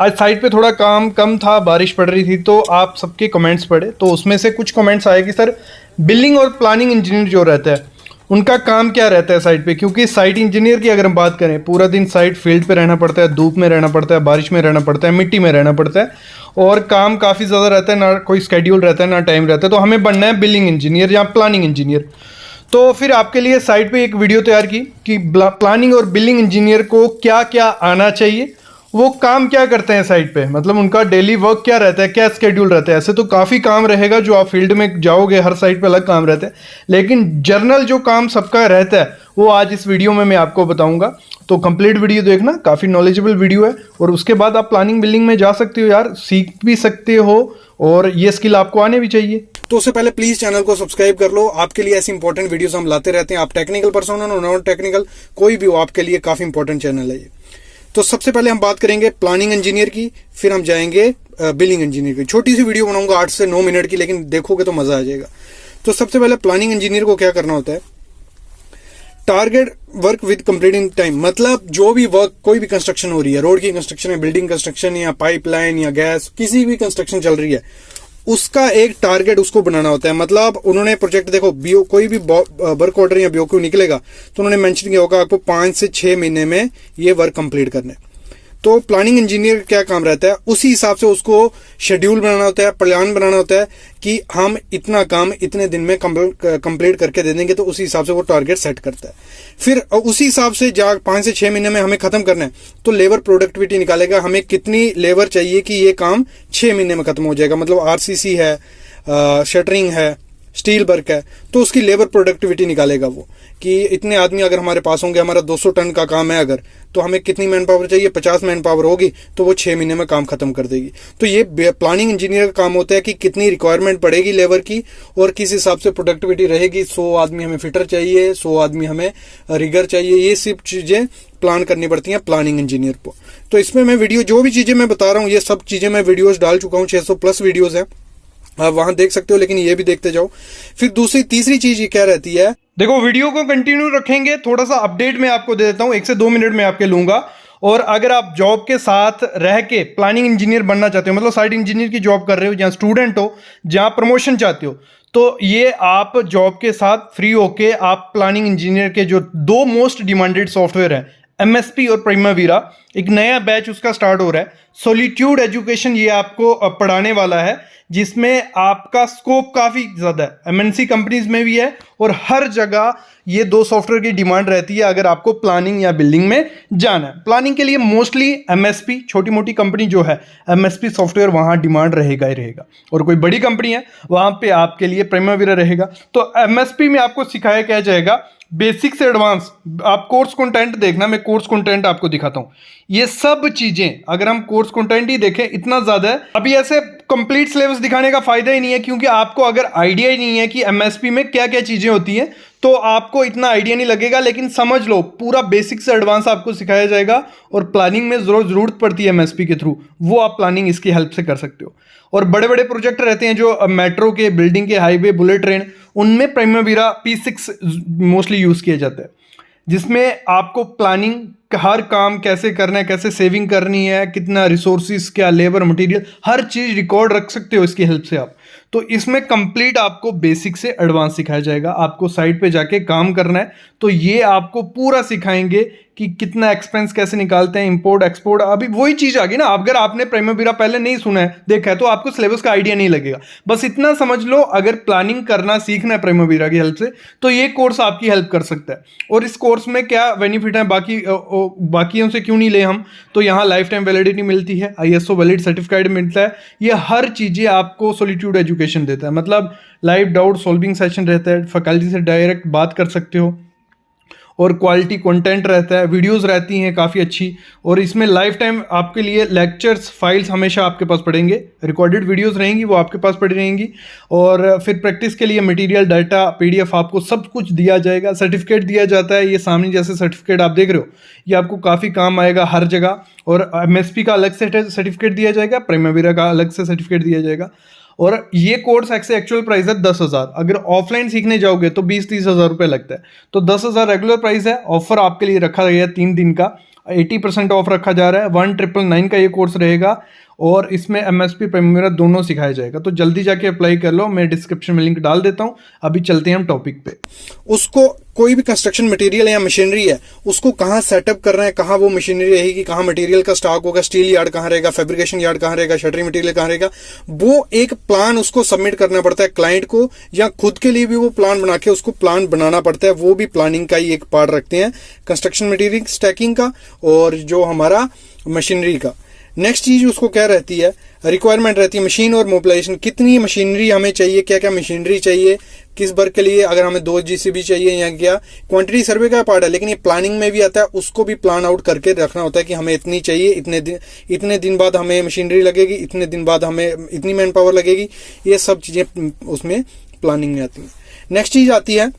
आज साइट पे थोड़ा काम कम था, बारिश पड़ रही थी तो आप सबके कमेंट्स पढ़े। तो उसमें से कुछ कमेंट्स आए कि, सर बिल्डिंग और प्लानिंग इंजीनियर जो रहता है, उनका काम क्या रहता है साइट पे? क्योंकि साइट इंजीनियर की अगर हम बात करें, पूरा दिन साइट फ़ील्ड पे रहना पड़ता है, धूप में रहना पड़ता है, बारिश में रहना पड़ता है, मिट्टी में रहना पड़ता है, और काम काफ़ी ज़्यादा रहता है, ना कोई स्केड्यूल रहता है, ना टाइम रहता है तो हमें बनना है बिल्डिंग इंजीनियर या प्लानिंग इंजीनियर तो फिर आपके लिए साइट पे एक वीडियो तैयार की कि प्लानिंग और बिल्डिंग इंजीनियर को क्या क्या आना चाहिए वो काम क्या करते हैं साइट पे? मतलब उनका डेली वर्क क्या रहता है? क्या स्केड्यूल रहता है? ऐसे तो काफ़ी काम रहेगा जो आप फ़ील्ड में जाओगे, हर साइट पे अलग काम रहता है। लेकिन जर्नल जो काम सबका रहता है, वो आज इस वीडियो में मैं आपको बताऊँगा। तो कंप्लीट वीडियो देखना, काफ़ी नॉलेजेबल वीडियो है। और उसके बाद आप प्लानिंग बिल्डिंग में जा सकते हो यार, सीख भी सकते हो और ये स्किल आपको आने भी चाहिए। तो उससे पहले प्लीज़ चैनल को सब्सक्राइब कर लो। आपके लिए ऐसी इंपॉर्टेंट वीडियोस हम लाते रहते हैं। आप टेक्निकल पर्सन हो नॉन टेक्निकल कोई भी हो, आपके लिए काफ़ी इंपॉर्टेंट चैनल है ये। तो सबसे पहले हम बात करेंगे प्लानिंग इंजीनियर की, फिर हम जाएँगे बिलिंग इंजीनियर की। छोटी सी वीडियो बनाऊँगा आठ से नौ मिनट की, लेकिन देखोगे तो मज़ा आ जाएगा। तो सबसे पहले प्लानिंग इंजीनियर को क्या करना होता है? Target work with completing time मतलब जो भी वर्क कोई भी कंस्ट्रक्शन हो रही है रोड की कंस्ट्रक्शन है बिल्डिंग कंस्ट्रक्शन या पाइपलाइन या गैस किसी भी कंस्ट्रक्शन चल रही है उसका एक टारगेट उसको बनाना होता है। मतलब उन्होंने प्रोजेक्ट देखो बीओ कोई भी वर्क ऑर्डर या बीओ निकलेगा तो उन्होंने मेंशन किया होगा आपको पाँच से छह महीने में ये वर्क कंप्लीट करना। है तो प्लानिंग इंजीनियर का क्या काम रहता है? उसी हिसाब से उसको शेड्यूल बनाना होता है प्लान बनाना होता है कि हम इतना काम इतने दिन में कंप्लीट करके दे देंगे तो उसी हिसाब से वो टारगेट सेट करता है। फिर उसी हिसाब से जा, पाँच से छह महीने में हमें खत्म करना है तो लेबर प्रोडक्टिविटी निकालेगा। हमें कितनी लेबर चाहिए कि ये काम छह महीने में खत्म हो जाएगा? मतलब आरसीसी है शटरिंग है स्टील वर्क है तो उसकी लेबर प्रोडक्टिविटी निकालेगा वो। कि इतने आदमी अगर हमारे पास होंगे, हमारा 200 टन का काम है अगर तो हमें कितनी मैन पावर चाहिए? 50 मैन पावर होगी तो वो छह महीने में काम खत्म कर देगी। तो ये प्लानिंग इंजीनियर का काम होता है कि कितनी रिक्वायरमेंट पड़ेगी लेबर की, और किस हिसाब से प्रोडक्टिविटी रहेगी। सौ आदमी हमें फिटर चाहिए, सौ आदमी हमें रिगर चाहिए, ये सब चीज़ें प्लान करनी पड़ती हैं प्लानिंग इंजीनियर को। तो इसमें मैं वीडियो जो भी चीज़ें मैं बता रहा हूँ, ये सब चीज़ें मैं वीडियोज़ डाल चुका हूँ सौ प्लस वीडियोज़ है। आप वहाँ देख सकते हो, लेकिन ये भी देखते जाओ। फिर दूसरी, तीसरी चीज़ ये क्या रहती है? देखो, वीडियो को कंटिन्यू रखेंगे, थोड़ा सा अपडेट मैं आपको दे देता हूँ, एक से दो मिनट में आपके लूँगा। और अगर आप जॉब के साथ रह के प्लानिंग इंजीनियर बनना चाहते हो मतलब साइट इंजीनियर की जॉब कर रहे हो, जहाँ स्टूडेंट हो, जहाँ प्रमोशन चाहते हो तो ये आप जॉब के साथ फ्री होके आप प्लानिंग इंजीनियर के जो दो मोस्ट डिमांडेड सॉफ्टवेयर हैं एमएसपी और प्रीमावीरा एक नया बैच उसका स्टार्ट हो रहा है। सोलिट्यूड एजुकेशन ये आपको पढ़ाने वाला है, जिसमें आपका स्कोप काफ़ी ज़्यादा है। एमएनसी कंपनीज़ में भी है और हर जगह ये दो सॉफ्टवेयर की डिमांड रहती है, अगर आपको प्लानिंग या बिल्डिंग में जाना है। प्लानिंग के लिए मोस्टली एमएसपी छोटी मोटी कंपनी जो है एमएसपी सॉफ्टवेयर वहाँ डिमांड रहेगा ही रहेगा। और कोई बड़ी कंपनी है, वहाँ पर आपके लिए प्रेमावीरा रहेगा। तो एमएसपी में आपको सिखाया क्या जाएगा बेसिक से एडवांस आप कोर्स कंटेंट देखना, मैं कोर्स कंटेंट आपको दिखाता हूँ। ये सब चीज़ें, अगर हम कोर्स कंटेंट ही देखें, इतना ज़्यादा है। अभी ऐसे कंप्लीट सिलेबस दिखाने का फ़ायदा ही नहीं है, क्योंकि आपको अगर आइडिया ही नहीं है कि एमएसपी में क्या क्या चीज़ें होती हैं तो आपको इतना आइडिया नहीं लगेगा, लेकिन समझ लो, पूरा बेसिक से एडवांस आपको सिखाया जाएगा और प्लानिंग में ज़रूर, ज़रूरत पड़ती है एमएसपी के थ्रू वो आप प्लानिंग इसकी हेल्प से कर सकते हो। और बड़े बड़े प्रोजेक्ट रहते हैं जो मेट्रो के बिल्डिंग के हाईवे बुलेट ट्रेन उनमें Primavera P six mostly use किया जाता है। जिसमें आपको प्लानिंग हर काम कैसे करना है, कैसे सेविंग करनी है, कितना रिसोर्सिस क्या लेबर मटेरियल हर चीज़ रिकॉर्ड रख सकते हो इसकी हेल्प से आप। तो इसमें कंप्लीट आपको बेसिक से एडवांस सिखाया जाएगा। आपको साइट पे जाके काम करना है। तो ये आपको पूरा सिखाएँगे कि कितना एक्सपेंस कैसे निकालते हैं इंपोर्ट एक्सपोर्ट अभी वही चीज़ आ गई ना, अगर आपने प्रेमोबीरा पहले नहीं सुना है, देखा है तो आपको सिलेबस का आइडिया नहीं लगेगा। बस इतना समझ लो, अगर प्लानिंग करना सीखना है प्रेमोबीरा की हेल्प से तो ये कोर्स आपकी हेल्प कर सकता है। और इस कोर्स में क्या बेनिफिट है, बाकी बाकियों से क्यों नहीं ले हम? तो यहाँ लाइफ टाइम वैलिडिटी मिलती है आई एस वैलिड सर्टिफिकेट मिलता है, ये हर चीज़ें आपको सोलिट्यूड एजुकेशन देता है। मतलब लाइव डाउट सॉल्विंग सेशन रहता है फैकल्टी से डायरेक्ट बात कर सकते हो। और क्वालिटी कंटेंट रहता है वीडियोस रहती हैं काफ़ी अच्छी, और इसमें लाइफ टाइम आपके लिए लेक्चर्स फाइल्स हमेशा आपके पास पड़ेंगे। रिकॉर्डेड वीडियोस रहेंगी, वो आपके पास पड़ी रहेंगी। और फिर प्रैक्टिस के लिए मटेरियल डाटा पीडीएफ आपको सब कुछ दिया जाएगा। सर्टिफिकेट दिया जाता है, ये सामने जैसे सर्टिफिकेट आप देख रहे हो। ये आपको काफ़ी काम आएगा हर जगह। और एमएसपी का अलग से सर्टिफिकेट दिया जाएगा प्रेमावीरा का अलग से सर्टिफिकेट दिया जाएगा। और ये कोर्स एक्स एक्चुअल प्राइस है दस हज़ार। अगर ऑफलाइन सीखने जाओगे तो बीस तीस हज़ार रुपये लगता है। तो दस हज़ार रेगुलर प्राइस है ऑफ़र आपके लिए रखा गया है तीन दिन का। एटी परसेंट ऑफ़ रखा जा रहा है। वन ट्रिपल नाइन का ये कोर्स रहेगा। और इसमें एम एस पी दोनों सिखाया जाएगा। तो जल्दी जाके अप्लाई कर लो, मैं डिस्क्रिप्शन में लिंक डाल देता हूँ। अभी चलते हैं हम टॉपिक पे। उसको कोई भी कंस्ट्रक्शन मटेरियल या मशीनरी है, उसको कहाँ सेटअप कर रहे हैं, कहाँ वो मशीनरी रहेगी, कहाँ मटेरियल का स्टॉक होगा स्टील यार्ड कहाँ रहेगा फेब्रिकेशन यार्ड कहाँ रहेगा शटरिंग मटेरियल कहाँ रहेगा, वो एक प्लान उसको सबमिट करना पड़ता है क्लाइंट को, या खुद के लिए भी वो प्लान बना के उसको प्लान बनाना पड़ता है, वो भी प्लानिंग का ही एक पार्ट रखते हैं कंस्ट्रक्शन मटेरियल स्टैकिंग का और जो हमारा मशीनरी का। नेक्स्ट चीज़ उसको क्या रहती है? रिक्वायरमेंट रहती है मशीन और मोबिलाइजेशन कितनी मशीनरी हमें चाहिए? क्या क्या मशीनरी चाहिए? किस वर्क के लिए? अगर हमें दो जीसीबी चाहिए या क्या? क्वांटिटी सर्वे का पार्ट है, लेकिन ये प्लानिंग में भी आता है। उसको भी प्लान आउट करके रखना होता है कि हमें इतनी चाहिए, इतने दिन इतने दिन बाद हमें मशीनरी लगेगी, इतने दिन बाद हमें इतनी मैन पावर लगेगी। ये सब चीज़ें उसमें प्लानिंग में आती है। नेक्स्ट चीज़ आती है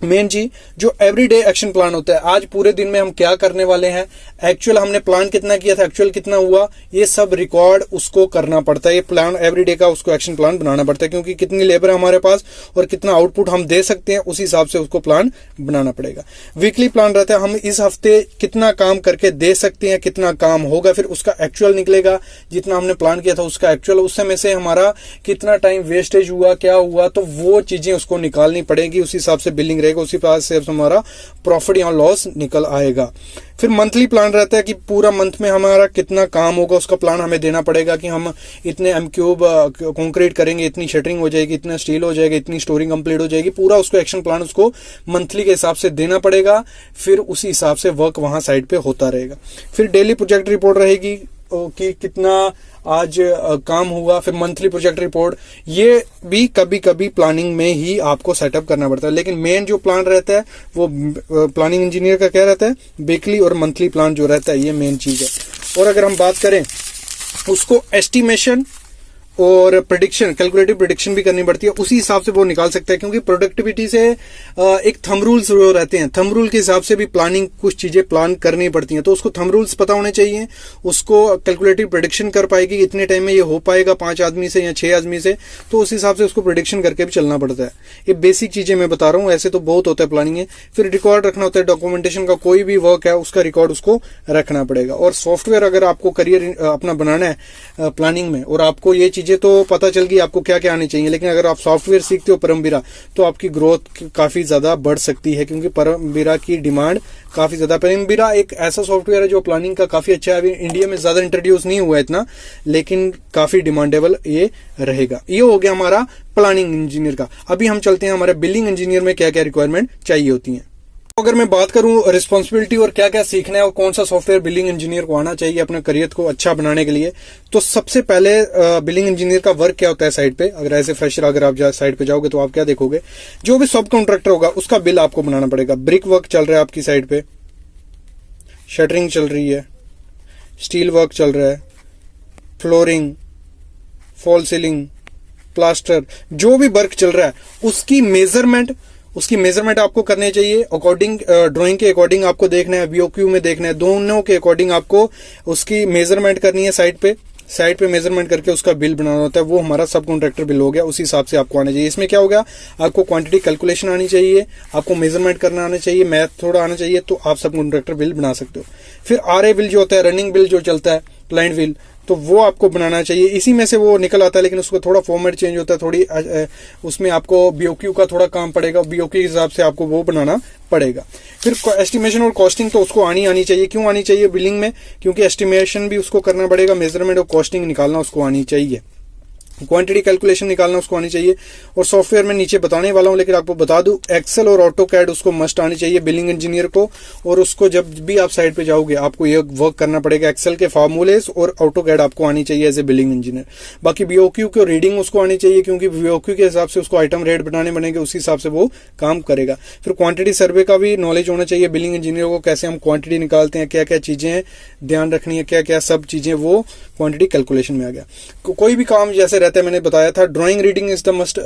मेन चीज़ जो एवरीडे एक्शन प्लान होता है, आज पूरे दिन में हम क्या करने वाले हैं? एक्चुअल हमने प्लान कितना किया था? एक्चुअल कितना हुआ? ये सब रिकॉर्ड उसको करना पड़ता है। ये प्लान एवरीडे का उसको एक्शन प्लान बनाना पड़ता है, क्योंकि कितनी लेबर है हमारे पास और कितना आउटपुट हम दे सकते हैं, उस हिसाब से उसको प्लान बनाना पड़ेगा। वीकली प्लान रहता है, हम इस हफ़्ते कितना काम करके दे सकते हैं, कितना काम होगा, फिर उसका एक्चुअल निकलेगा। जितना हमने प्लान किया था, उसका एक्चुअल उस समय से हमारा कितना टाइम वेस्टेज हुआ, क्या हुआ तो वो चीज़ें उसको निकालनी पड़ेगी, उस हिसाब से बिल्डिंग रहेगा उसी पास से हमारा प्रॉफिट या लॉस निकल आएगा। फिर मंथली प्लान रहता है कि पूरा मंथ में हमारा कितना काम होगा, उसका प्लान हमें देना पड़ेगा कि हम इतने एम क्यूब कॉन्क्रीट करेंगे, इतनी शटरिंग हो जाएगी, इतना स्टील हो जाएगा, इतनी स्टोरिंग कंप्लीट हो जाएगी। पूरा उसको एक्शन प्लान उसको मंथली के हिसाब से देना पड़ेगा, फिर उसी हिसाब से वर्क वहाँ साइड पे होता रहेगा। फिर डेली प्रोजेक्ट रिपोर्ट रहेगी कि कितना आज काम हुआ, फिर मंथली प्रोजेक्ट रिपोर्ट ये भी कभी कभी प्लानिंग में ही आपको सेटअप करना पड़ता है। लेकिन मेन जो प्लान रहता है, वो प्लानिंग इंजीनियर का क्या रहता है? वीकली और मंथली प्लान जो रहता है, ये मेन चीज़ है। और अगर हम बात करें, उसको एस्टिमेशन और प्रिडिक्शन कैलकुलेटिव प्रिडिक्शन भी करनी पड़ती है। उसी हिसाब से वो निकाल सकता है, क्योंकि प्रोडक्टिविटी से एक थम रूल्स रहते हैं। थम रूल के हिसाब से भी प्लानिंग कुछ चीज़ें प्लान करनी पड़ती हैं। तो उसको थम रूल्स पता होने चाहिए। उसको कैलकुलेटिव प्रिडिक्शन कर पाएगी इतने टाइम में ये हो पाएगा पाँच आदमी से या छह आदमी से। तो उस हिसाब से उसको प्रिडिक्शन करके भी चलना पड़ता है। ये बेसिक चीज़ें मैं बता रहा हूँ। ऐसे तो बहुत होता है प्लानिंग है फिर रिकॉर्ड रखना होता है। डॉक्यूमेंटेशन का कोई भी वर्क है, उसका रिकॉर्ड उसको रखना पड़ेगा। और सॉफ्टवेयर अगर आपको करियर अपना बनाना है प्लानिंग में, और आपको ये चीज़ें तो पता चल गई आपको क्या क्या आनी चाहिए, लेकिन अगर आप सॉफ्टवेयर सीखते हो परमबीरा तो आपकी ग्रोथ काफ़ी ज़्यादा बढ़ सकती है, क्योंकि परमबीरा की डिमांड काफ़ी ज़्यादा, परमबीरा एक ऐसा सॉफ्टवेयर है जो प्लानिंग का काफ़ी अच्छा है, अभी इंडिया में ज़्यादा इंट्रोड्यूस नहीं हुआ इतना, लेकिन काफ़ी डिमांडेबल ये रहेगा। ये हो गया हमारा प्लानिंग इंजीनियर का। अभी हम चलते हैं हमारे बिल्डिंग इंजीनियर में क्या क्या रिक्वायरमेंट चाहिए होती है। अगर मैं बात करूँ रिस्पॉन्सिबिलिटी और क्या क्या सीखना है और कौन सा सॉफ्टवेयर बिल्डिंग इंजीनियर को आना चाहिए अपने करियर को अच्छा बनाने के लिए तो सबसे पहले बिल्डिंग इंजीनियर का वर्क क्या होता है साइड पे? अगर ऐसे फ्रेशर अगर आप साइड पे जाओगे तो आप क्या देखोगे? जो भी सब कॉन्ट्रैक्टर होगा, उसका बिल आपको बनाना पड़ेगा। ब्रिक वर्क चल रहा है आपकी साइड पे। शटरिंग चल रही है। स्टील वर्क चल रहा है। फ्लोरिंग फॉल सीलिंग प्लास्टर जो भी वर्क चल रहा है, उसकी मेज़रमेंट उसकी मेज़रमेंट आपको करनी चाहिए। अकॉर्डिंग ड्राइंग के अकॉर्डिंग आपको देखना है बीओक्यू में देखना है। दोनों के अकॉर्डिंग आपको उसकी मेज़रमेंट करनी है साइड पे। साइड पे मेज़रमेंट करके उसका बिल बनाना होता है। वो हमारा सब कॉन्ट्रैक्टर बिल हो गया। उसी हिसाब से आपको आना चाहिए। इसमें क्या होगा? आपको क्वांटिटी कैलकुलेशन आनी चाहिए। आपको मेज़रमेंट करना आना चाहिए। मैथ थोड़ा आना चाहिए। तो आप सब कॉन्ट्रैक्टर बिल बना सकते हो। फिर आरए बिल जो होता है रनिंग बिल जो चलता है क्लाइंट व्हील तो वो आपको बनाना चाहिए। इसी में से वो निकल आता है, लेकिन उसका थोड़ा फॉर्मेट चेंज होता है, थोड़ी उसमें आपको बीओक्यू का थोड़ा काम पड़ेगा बीओक्यू के हिसाब से आपको वो बनाना पड़ेगा। फिर एस्टिमेशन और कॉस्टिंग तो उसको आनी आनी चाहिए। क्यों आनी चाहिए बिलिंग में? क्योंकि एस्टिमेशन भी उसको करना पड़ेगा मेज़रमेंट और कॉस्टिंग निकालना उसको आनी चाहिए। क्वांटिटी कैलकुलेशन निकालना उसको आनी चाहिए और सॉफ्टवेयर में नीचे बताने वाला हूँ, लेकिन आपको बता दूँ एक्सेल और ऑटो कैड उसको मस्ट आनी चाहिए बिलिंग इंजीनियर को, और उसको जब भी आप साइड पे जाओगे, आपको ये वर्क करना पड़ेगा एक्सेल के फार्मूलेस और ऑटो कैड आपको आनी चाहिए एज ए बिलिंग इंजीनियर बाकी बीओक्यू की रीडिंग उसको आनी चाहिए, क्योंकि बीओक्यू के हिसाब से उसको आइटम रेट बनाने बनेंगे उसी हिसाब से वो काम करेगा. फिर क्वांटिटी सर्वे का भी नॉलेज होना चाहिए बिलिंग इंजीनियर को, कैसे हम क्वांटिटी निकालते हैं क्या क्या चीज़ें ध्यान रखनी है क्या क्या सब चीज़ें, वो क्वांटिटी कैलकुलेशन में आ गया. कोई भी काम जैसे रहता है, मैंने बताया था drawing reading is the must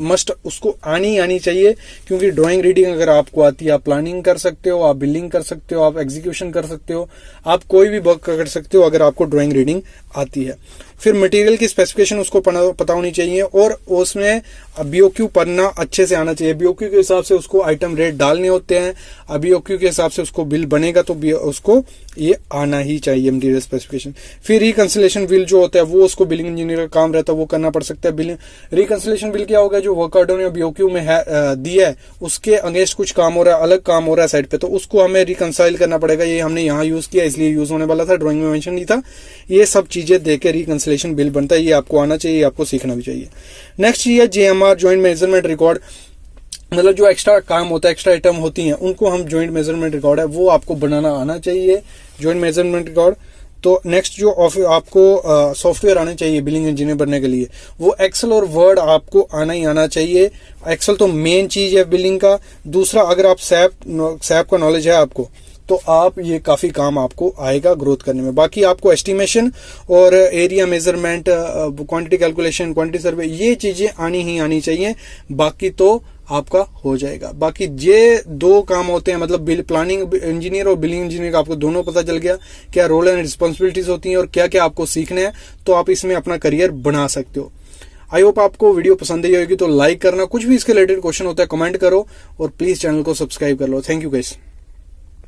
must उसको आनी आनी चाहिए, क्योंकि ड्राइंग रीडिंग अगर आपको आती है, आप प्लानिंग कर सकते हो, आप बिल्डिंग कर सकते हो, आप एग्जीक्यूशन कर सकते हो, आप कोई भी वर्क कर सकते हो, अगर आपको ड्राइंग रीडिंग आती है। फिर मटेरियल की स्पेसिफिकेशन उसको पता होनी चाहिए और उसमें बीओक्यू पढ़ना अच्छे से आना चाहिए। बीओक्यू के हिसाब से उसको आइटम रेट डालने होते हैं। बीओक्यू के हिसाब से उसको बिल बनेगा तो उसको ये आना ही चाहिए मटीरियल स्पेसिफिकेशन फिर रिकन्सिलेशन बिल जो होता है, वो उसको बिलिंग इंजीनियर का काम रहता है, वो करना पड़ सकता है बिलिंग रिकन्सिलेशन बिल क्या होगा? जो वर्क या बीओक्यू में है दिया है, उसके अगेंस्ट कुछ काम हो रहा है, अलग काम हो रहा है साइड पे तो उसको हमें रिकनसाइल करना पड़ेगा। ये हमने यहाँ यूज़ किया, इसलिए यूज़ होने वाला था ड्रॉइंग में मेंशन नहीं था। ये सब चीज़ें देके रिकन्सिलेशन बिल बनता है, ये आपको आना चाहिए आपको सीखना भी चाहिए। नेक्स्ट ये J M R joint measurement record मतलब जो एक्स्ट्रा काम होता है एक्स्ट्रा आइटम होती हैं, उनको हम ज्वाइंट मेज़रमेंट रिकॉर्ड है, वो आपको बनाना आना चाहिए ज्वाइंट मेज़रमेंट रिकॉर्ड तो नेक्स्ट जो आपको सॉफ्टवेयर आने चाहिए बिलिंग इंजीनियर बनने के लिए, वो एक्सेल और वर्ड आपको आना ही आना चाहिए। एक्सेल तो मेन चीज़ है बिलिंग का। दूसरा, अगर आप सैप सैप का नॉलेज है आपको तो आप ये काफ़ी काम आपको आएगा ग्रोथ करने में। बाकी आपको एस्टिमेशन और area measurement quantity calculation quantity survey ये चीज़ें आनी ही आनी चाहिए। बाकी तो आपका हो जाएगा। बाकी ये दो काम होते हैं मतलब बिल प्लानिंग इंजीनियर और बिलिंग इंजीनियर का आपको दोनों पता चल गया, क्या रोल एंड रिस्पॉन्सिबिलिटीज होती हैं और क्या क्या आपको सीखने हैं तो आप इसमें अपना करियर बना सकते हो। आई होप आपको वीडियो पसंद आई होगी तो लाइक करना। कुछ भी इसके रिलेटेड क्वेश्चन होता है कमेंट करो और प्लीज़ चैनल को सब्सक्राइब कर लो। Thank you guys